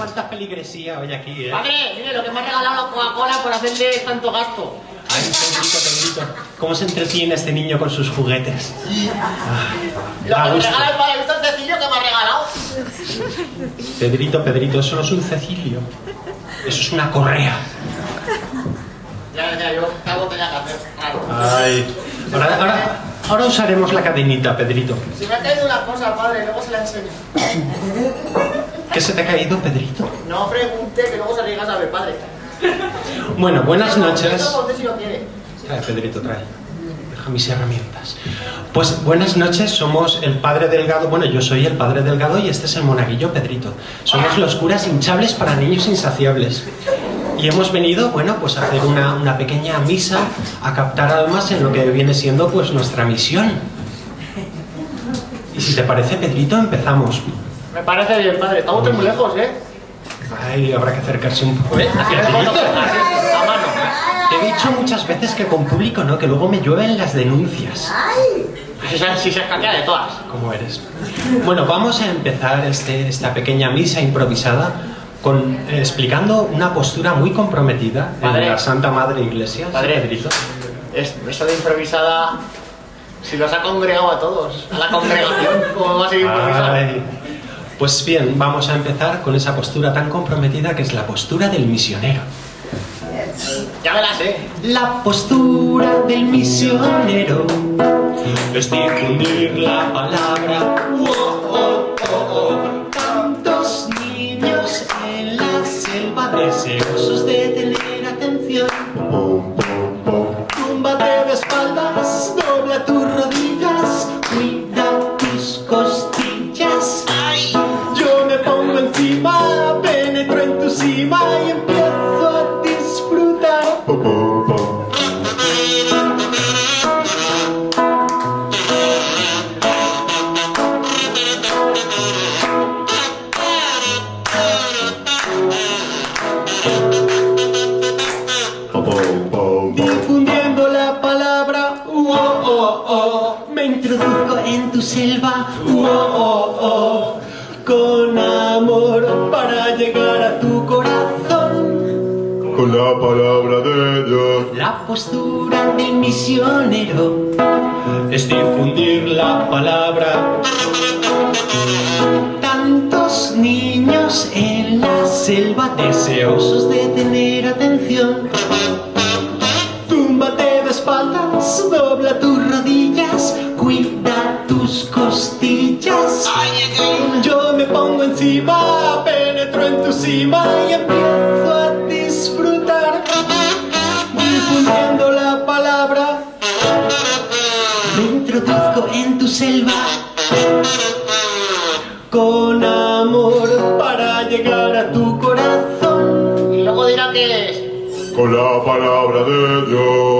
Que, que bien, cuánta feligresía hoy aquí, ¿eh? Padre, mire lo que me ha regalado la Coca-Cola por hacerle tanto gasto. Ay, Pedrito, Pedrito. ¿Cómo se entretiene este niño con sus juguetes? Lo Da que me regala el padre Víctor Cecilio que me ha regalado. Pedrito, Pedrito, eso no es un Cecilio. Eso es una correa. Ya, ya, yo algo tenía que hacer. Ay. Ahora, ahora, ahora usaremos la cadenita, Pedrito. Si me ha caído una cosa, padre, luego se la enseño. ¿Qué se te ha caído, Pedrito? No pregunte, que luego se riega a saber, padre. Bueno, buenas noches. Trae, Pedrito, trae. Deja mis herramientas. Pues buenas noches, somos el padre Delgado. Bueno, yo soy el padre Delgado y este es el monaguillo Pedrito. Somos los curas hinchables para niños insaciables. Y hemos venido, bueno, pues a hacer una, una pequeña misa, a captar almas en lo que viene siendo pues nuestra misión. Y si te parece, Pedrito, empezamos. Me parece bien, padre. Estamos muy lejos, ¿eh? Ay, habrá que acercarse un poco. ¿Eh? Así, Pedrito. a mano. Te he dicho muchas veces que con público no, que luego me llueven las denuncias. Si se, si se escaquea de todas. ¿Cómo eres? Bueno, vamos a empezar este- esta pequeña misa improvisada con, eh, explicando una postura muy comprometida en Padre. la Santa Madre Iglesia. Padre. Pedrito. Es, eso de improvisada. Si los ha congregado a todos, a la congregación, ¿cómo va a ser improvisada? Ay. Pues bien, vamos a empezar con esa postura tan comprometida que es la postura del misionero. Ya me la sé. La postura del misionero es difundir la palabra. Oh, oh, oh, oh. Tantos niños en la selva deseosos de encima, penetro en tu cima y empiezo a disfrutar. Difundiendo la palabra, oh, oh, oh, me introduzco en tu selva, oh, oh, oh, con para llegar a tu corazón. Con la palabra de Dios. La postura del misionero es difundir la palabra. Tantos niños en la selva deseosos de tener atención. Costillas. Yo me pongo encima, penetro en tu cima y empiezo a disfrutar. Difundiendo la palabra, me introduzco en tu selva. Con amor para llegar a tu corazón. Y luego dirá que es. Con la palabra de Dios.